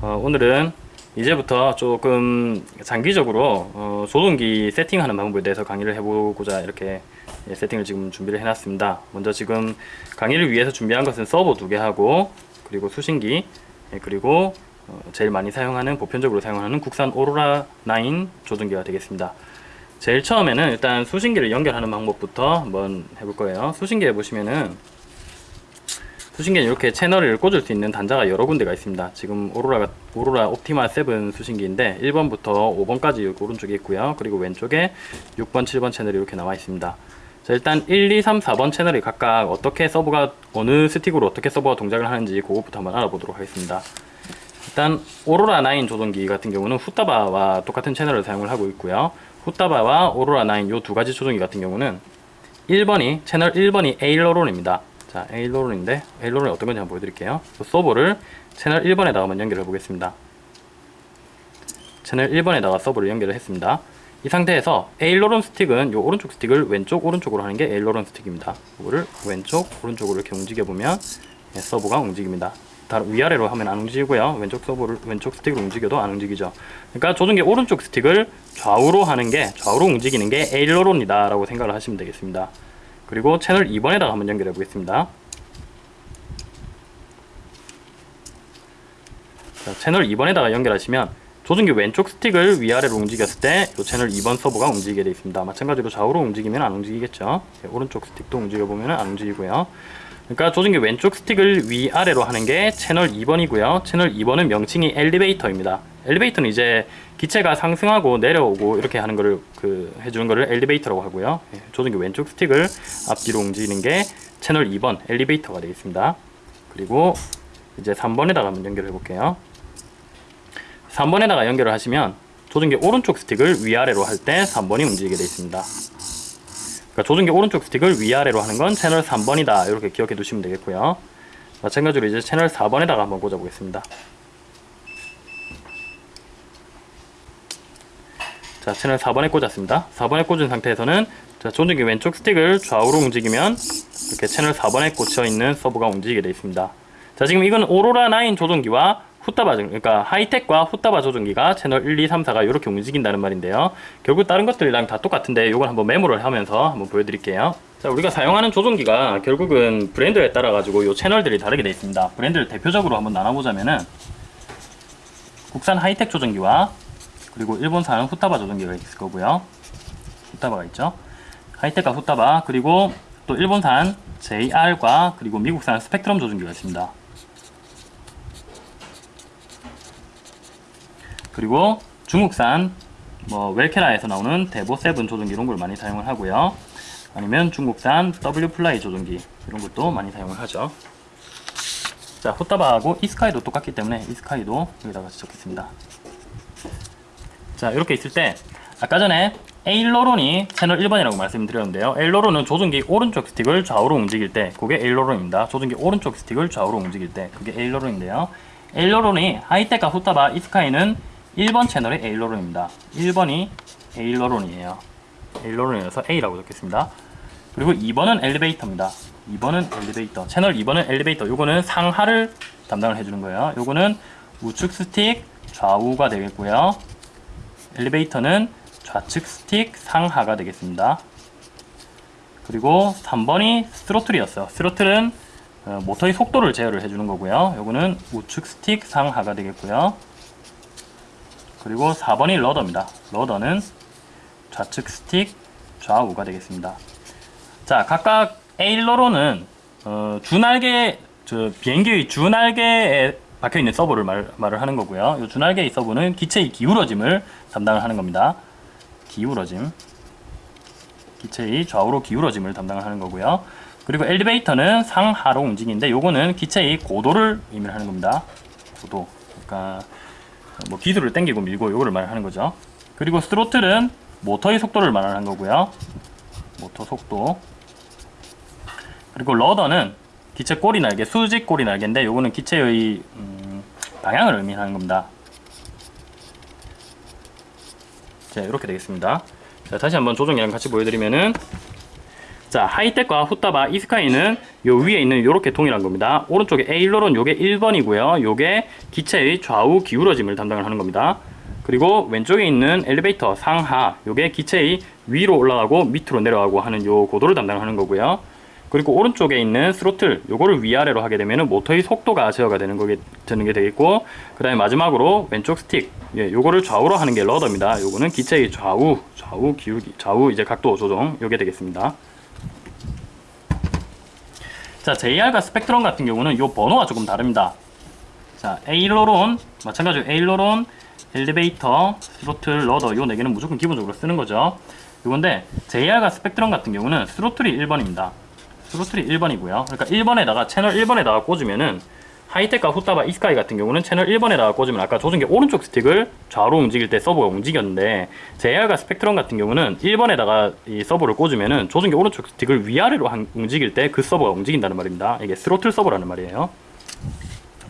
어, 오늘은 이제부터 조금 장기적으로 어, 조종기 세팅하는 방법에 대해서 강의를 해보고자 이렇게 예, 세팅을 지금 준비를 해놨습니다. 먼저 지금 강의를 위해서 준비한 것은 서버 두 개 하고 그리고 수신기 예, 그리고 어, 제일 많이 사용하는 보편적으로 사용하는 국산 오로라 9 조종기가 되겠습니다. 제일 처음에는 일단 수신기를 연결하는 방법부터 한번 해볼 거예요. 수신기에 보시면은 수신기는 이렇게 채널을 꽂을 수 있는 단자가 여러 군데가 있습니다. 지금 오로라가 오로라 옵티마 7 수신기인데 1번부터 5번까지 여기 오른쪽에 있고요. 그리고 왼쪽에 6번, 7번 채널이 이렇게 나와 있습니다. 자, 일단 1, 2, 3, 4번 채널이 각각 어떻게 서버가 어느 스틱으로 어떻게 서버가 동작을 하는지 그것부터 한번 알아보도록 하겠습니다. 일단 오로라 9 조종기 같은 경우는 후타바와 똑같은 채널을 사용을 하고 있고요. 후타바와 오로라 9 요 두 가지 조종기 같은 경우는 1번이 채널 1번이 aileron입니다. 자, aileron인데 aileron이 어떤 건지 한번 보여드릴게요. 서버를 채널 1번에다가 한번 연결해 보겠습니다. 채널 1번에다가 서버를 연결을 했습니다. 이 상태에서 aileron 스틱은 요 오른쪽 스틱을 왼쪽 오른쪽으로 하는 게 aileron 스틱입니다. 이거를 왼쪽 오른쪽으로 이렇게 움직여 보면 예, 서버가 움직입니다. 다른 위아래로 하면 안 움직이고요. 왼쪽 서버를 왼쪽 스틱을 움직여도 안 움직이죠. 그러니까 조종기 오른쪽 스틱을 좌우로 하는 게 좌우로 움직이는 게 aileron이다라고 생각을 하시면 되겠습니다. 그리고 채널 2번에다가 한번 연결해 보겠습니다. 자, 채널 2번에다가 연결하시면 조종기 왼쪽 스틱을 위아래로 움직였을 때 이 채널 2번 서버가 움직이게 되어 있습니다. 마찬가지로 좌우로 움직이면 안 움직이겠죠. 네, 오른쪽 스틱도 움직여 보면 안 움직이고요. 그러니까 조종기 왼쪽 스틱을 위아래로 하는 게 채널 2번이고요. 채널 2번은 명칭이 엘리베이터입니다. 엘리베이터는 이제 기체가 상승하고 내려오고 이렇게 하는 거를 그 해주는 거를 엘리베이터라고 하고요. 예, 조종기 왼쪽 스틱을 앞뒤로 움직이는 게 채널 2번 엘리베이터가 되겠습니다. 그리고 이제 3번에다가 한번 연결해 볼게요. 3번에다가 연결을 하시면 조종기 오른쪽 스틱을 위아래로 할 때 3번이 움직이게 되어 있습니다. 그러니까 조종기 오른쪽 스틱을 위아래로 하는 건 채널 3번이다. 이렇게 기억해 두시면 되겠고요. 마찬가지로 이제 채널 4번에다가 한번 꽂아 보겠습니다. 자, 채널 4번에 꽂았습니다. 4번에 꽂은 상태에서는 자, 조종기 왼쪽 스틱을 좌우로 움직이면 이렇게 채널 4번에 꽂혀 있는 서버가 움직이게 되어 있습니다. 자, 지금 이건 오로라 9 조종기와 후타바 그러니까 하이텍과 후타바 조종기가 채널 1, 2, 3, 4가 이렇게 움직인다는 말인데요. 결국 다른 것들이랑 다 똑같은데 이걸 한번 메모를 하면서 한번 보여드릴게요. 자, 우리가 사용하는 조종기가 결국은 브랜드에 따라 가지고 이 채널들이 다르게 되어 있습니다. 브랜드를 대표적으로 한번 나눠보자면은 국산 하이텍 조종기와 그리고 일본산 후타바 조종기가 있을 거고요. 후타바가 있죠. 하이텍과 후타바 그리고 또 일본산 JR과 그리고 미국산 스펙트럼 조종기가 있습니다. 그리고 중국산 뭐 Walkera에서 나오는 Devo 7 조종기 이런 걸 많이 사용을 하고요. 아니면 중국산 WFLY 조종기 이런 것도 많이 사용을 하죠. 자, 호타바하고 이스카이도 똑같기 때문에 이스카이도 여기다가 지적했습니다. 자, 이렇게 있을 때 아까 전에 에일러론이 채널 1번이라고 말씀드렸는데요. 에일러론은 조종기 오른쪽 스틱을 좌우로 움직일 때 그게 에일러론입니다. 조종기 오른쪽 스틱을 좌우로 움직일 때 그게 에일러론인데요. 에일러론이 하이테카 후타바 이스카이는 1번 채널의 에일러론입니다. 1번이 에일러론이에요. 에일러론이어서 A라고 적겠습니다. 그리고 2번은 엘리베이터입니다. 2번은 엘리베이터. 채널 2번은 엘리베이터. 요거는 상하를 담당을 해주는 거예요. 요거는 우측 스틱 좌우가 되겠고요. 엘리베이터는 좌측 스틱 상하가 되겠습니다. 그리고 3번이 throttle이었어요. throttle은 어, 모터의 속도를 제어를 해주는 거고요. 요거는 우측 스틱 상하가 되겠고요. 그리고 4번이 rudder입니다. 러더는 좌측 스틱 좌우가 되겠습니다. 자, 각각 에일러론은 어, 주날개 저 비행기의 주날개에 박혀 있는 서버를 말, 말을 하는 거고요. 이 주날개의 서버는 기체의 기울어짐을 담당을 하는 겁니다. 기울어짐. 기체의 좌우로 기울어짐을 담당을 하는 거고요. 그리고 엘리베이터는 상하로 움직이는데 요거는 기체의 고도를 의미하는 겁니다. 고도. 그러니까 뭐 기술을 당기고 밀고 요거를 말하는 거죠. 그리고 스로틀은 모터의 속도를 말하는 거고요. 모터 속도. 그리고 러더는 기체 꼬리 날개, 수직 꼬리 날개인데 요거는 기체의 음, 방향을 의미하는 겁니다. 자, 이렇게 되겠습니다. 자, 다시 한번 조종이랑 같이 보여드리면은 자, 하이텍과 후타바 이스카이는 요 위에 있는 요렇게 동일한 겁니다. 오른쪽에 aileron 요게 1번이고요. 요게 기체의 좌우 기울어짐을 담당을 하는 겁니다. 그리고 왼쪽에 있는 엘리베이터 상하 요게 기체의 위로 올라가고 밑으로 내려가고 하는 요 고도를 담당하는 거고요. 그리고 오른쪽에 있는 스로틀 요거를 위아래로 하게 되면 모터의 속도가 제어가 되는 거게 되는 게 되겠고 그 다음에 마지막으로 왼쪽 스틱 예, 요거를 좌우로 하는 게 rudder입니다. 요거는 기체의 좌우 좌우 기울기 좌우 이제 각도 조정 요게 되겠습니다. 자, JR과 스펙트럼 같은 경우는 요 번호가 조금 다릅니다. 자, aileron 마찬가지로 aileron, 엘리베이터, throttle, rudder 요 네 개는 무조건 기본적으로 쓰는 거죠. 이건데 JR과 스펙트럼 같은 경우는 throttle이 1번입니다. throttle이 1번이고요. 그러니까 1번에다가 채널 1번에다가 꽂으면은 하이텍과 후타바 Esky 같은 경우는 채널 1번에다가 꽂으면 아까 조종기 오른쪽 스틱을 좌우로 움직일 때 서버가 움직였는데 JR과 스펙트럼 같은 경우는 1번에다가 이 서버를 꽂으면은 조종기 오른쪽 스틱을 위아래로 한- 움직일 때 그 서버가 움직인다는 말입니다. 이게 스로틀 서버라는 말이에요.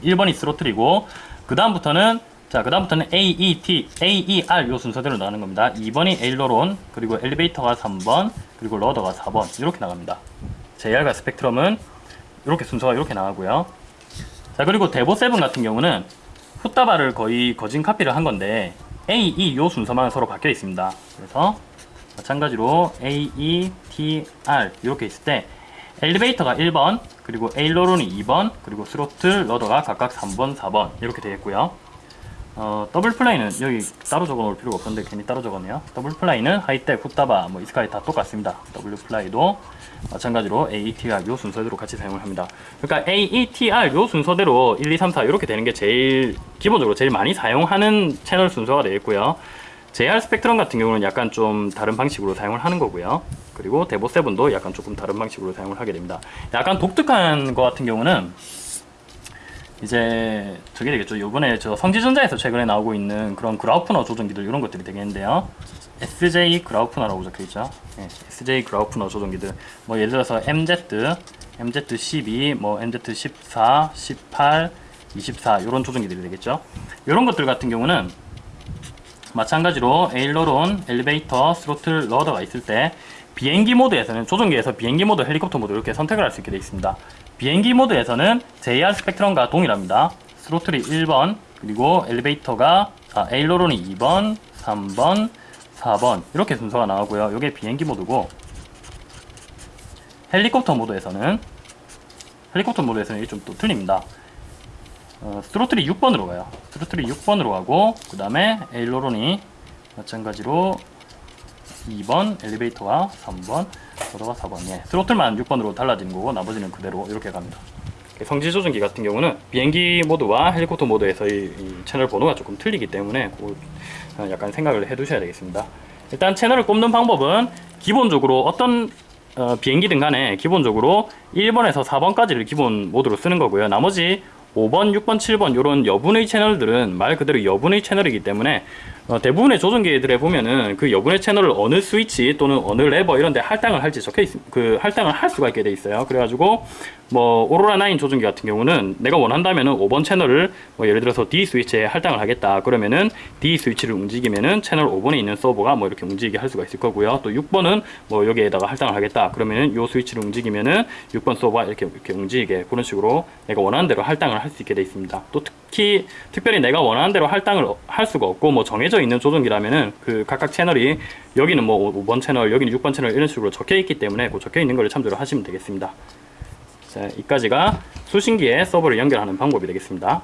1번이 스로틀이고 그 다음부터는 자, 그 다음부터는 A, E, T, A, E, R 요 순서대로 나가는 겁니다. 2번이 에일로론, 그리고 엘리베이터가 3번, 그리고 러더가 4번 이렇게 나갑니다. JR과 스펙트럼은 이렇게 순서가 이렇게 나가고요. 자, 그리고 데보 7 같은 경우는 후타바를 거의 거진 카피를 한 건데 A, E 요 순서만 서로 바뀌어 있습니다. 그래서 마찬가지로 A, E, T, R 이렇게 있을 때 엘리베이터가 1번, 그리고 aileron이 2번, 그리고 throttle, rudder가 각각 3번, 4번 이렇게 되겠고요. 어, WFLY는 여기 따로 적어 놓을 필요가 없는데 괜히 따로 적었네요. WFLY는 하이텍, 후타바, 뭐 Esky 다 똑같습니다. WFLY도 마찬가지로 AETR 요 순서대로 같이 사용을 합니다. 그러니까 AETR 요 순서대로 1, 2, 3, 4 이렇게 되는 게 제일 기본적으로 제일 많이 사용하는 채널 순서가 되겠고요. JR 스펙트럼 같은 경우는 약간 좀 다른 방식으로 사용을 하는 거고요. 그리고 데보 7도 약간 조금 다른 방식으로 사용을 하게 됩니다. 약간 독특한 거 같은 경우는 이제 저게 되겠죠. 요번에 저 성지전자에서 최근에 나오고 있는 그런 그라우프너 조정기들 이런 것들이 되겠는데요. SJ 그라우프너라고 적혀 있죠. 네, SJ 그라우프너 조정기들. 뭐 예를 들어서 MZ, MZ12, 뭐 MZ14, 18, 24 이런 조정기들이 되겠죠. 이런 것들 같은 경우는 마찬가지로 aileron, 엘리베이터, throttle, rudder가 있을 때 비행기 모드에서는 조종기에서 비행기 모드, 헬리콥터 모드 이렇게 선택을 할 수 있게 되어 있습니다. 비행기 모드에서는 JR 스펙트럼과 동일합니다. throttle이 1번, 그리고 엘리베이터가 아, aileron이 2번, 3번, 4번 이렇게 순서가 나오고요. 이게 비행기 모드고 헬리콥터 모드에서는 헬리콥터 모드에서는 이게 좀 또 틀립니다. 어, 스로틀이 6번으로 가요. 스로틀이 6번으로 가고 그 다음에 에일로론이 마찬가지로 2번, 엘리베이터가 3번, 로더가 4번. 예, 스로틀만 6번으로 달라지는 거고 나머지는 그대로 이렇게 갑니다. 성지 조정기 같은 경우는 비행기 모드와 헬리콥터 모드에서의 이 채널 번호가 조금 틀리기 때문에 약간 생각을 해 두셔야 되겠습니다. 일단 채널을 꼽는 방법은 기본적으로 어떤 어, 비행기든 간에 기본적으로 1번에서 4번까지를 기본 모드로 쓰는 거고요. 나머지 5번, 6번, 7번 이런 여분의 채널들은 말 그대로 여분의 채널이기 때문에 어, 대부분의 조종기들에 보면은 그 여분의 채널을 어느 스위치 또는 어느 레버 이런 데 할당을 할지 적혀 있, 그 할당을 할 수가 있게 돼 있어요. 그래가지고 뭐 오로라 9 조종기 같은 경우는 내가 원한다면은 5번 채널을 뭐 예를 들어서 D 스위치에 할당을 하겠다. 그러면은 D 스위치를 움직이면은 채널 5번에 있는 서버가 뭐 이렇게 움직이게 할 수가 있을 거고요. 또 6번은 뭐 여기에다가 할당을 하겠다. 그러면은 요 스위치를 움직이면은 6번 서버가 이렇게 이렇게 움직이게 그런 식으로 내가 원하는 대로 할당을 할 수 있게 돼 있습니다. 또 특히 특별히 내가 원하는 대로 할당을 할 수가 없고 뭐 정해져 있는 조종기라면은 그 각각 채널이 여기는 뭐 5번 채널, 여기는 6번 채널 이런 식으로 적혀 있기 때문에 그 적혀 있는 걸 참조를 하시면 되겠습니다. 자, 이까지가 수신기에 서버를 연결하는 방법이 되겠습니다.